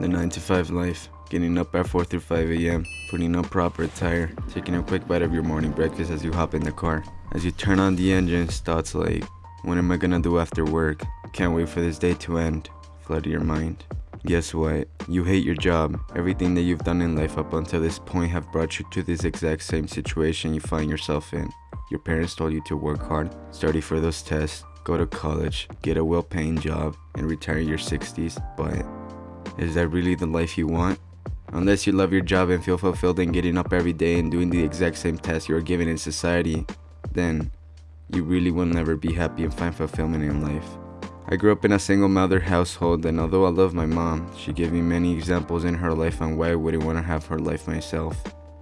The 9 to 5 life. Getting up at 4 through 5 a.m., putting on proper attire, taking a quick bite of your morning breakfast as you hop in the car. As you turn on the engines, thoughts like, what am I gonna do after work? Can't wait for this day to end. Flood your mind. Guess what? You hate your job. Everything that you've done in life up until this point have brought you to this exact same situation you find yourself in. Your parents told you to work hard, study for those tests, go to college, get a well-paying job, and retire in your 60s, but is that really the life you want? Unless you love your job and feel fulfilled in getting up every day and doing the exact same tasks you are given in society, then you really will never be happy and find fulfillment in life. I grew up in a single mother household and although I love my mom, she gave me many examples in her life on why I wouldn't want to have her life myself.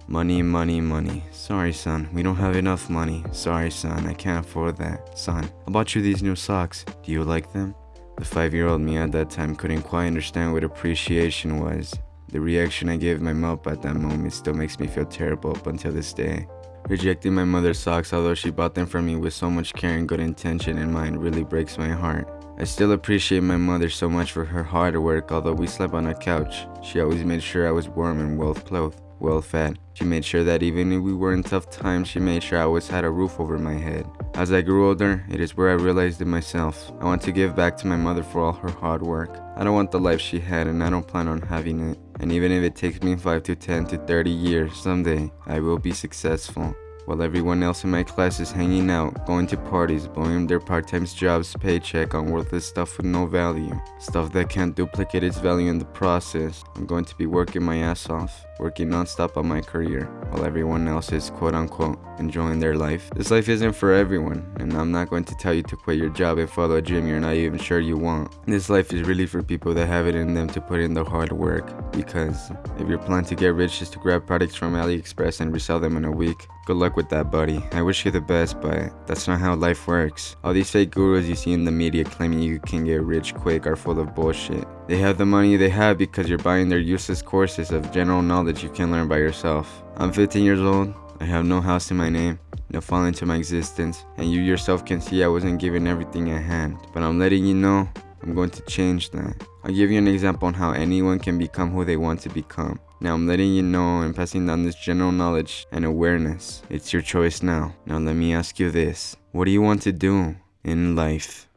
Money, money, money. Sorry son, we don't have enough money. Sorry son, I can't afford that. Son, I bought you these new socks. Do you like them? The five-year-old me at that time couldn't quite understand what appreciation was. The reaction I gave my mom at that moment still makes me feel terrible up until this day. Rejecting my mother's socks although she bought them for me with so much care and good intention in mind really breaks my heart. I still appreciate my mother so much for her hard work although we slept on a couch. She always made sure I was warm and well clothed, well fed. She made sure that even if we were in tough times, she made sure I always had a roof over my head. As I grew older, it is where I realized it myself. I want to give back to my mother for all her hard work. I don't want the life she had and I don't plan on having it. And even if it takes me 5 to 10 to 30 years, someday I will be successful while everyone else in my class is hanging out, going to parties, blowing their part-time job's paycheck on worthless stuff with no value, stuff that can't duplicate its value in the process. I'm going to be working my ass off, working non-stop on my career, while everyone else is quote-unquote enjoying their life. This life isn't for everyone, and I'm not going to tell you to quit your job and follow a dream you're not even sure you want. This life is really for people that have it in them to put in the hard work, because if your plan to get rich is to grab products from AliExpress and resell them in a week, good luck with that buddy. I wish you the best, but that's not how life works. All these fake gurus you see in the media claiming you can get rich quick are full of bullshit. They have the money they have because you're buying their useless courses of general knowledge you can learn by yourself. I'm 15 years old, I have no house in my name, no fall into my existence, and you yourself can see I wasn't given everything at hand. But I'm letting you know, I'm going to change that. I'll give you an example on how anyone can become who they want to become. Now I'm letting you know and passing down this general knowledge and awareness. It's your choice now. Now let me ask you this. What do you want to do in life?